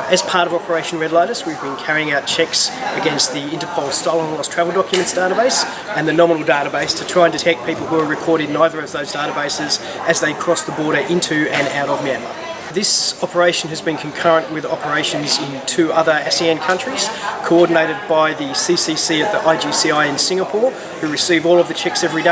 Uh, as part of Operation Red Lotus, we've been carrying out checks against the Interpol Stolen and Lost Travel Documents database and the Nominal database to try and detect people who are recorded in either of those databases as they cross the border into and out of Myanmar. This operation has been concurrent with operations in two other ASEAN countries, coordinated by the CCC at the IGCI in Singapore, who receive all of the checks every day.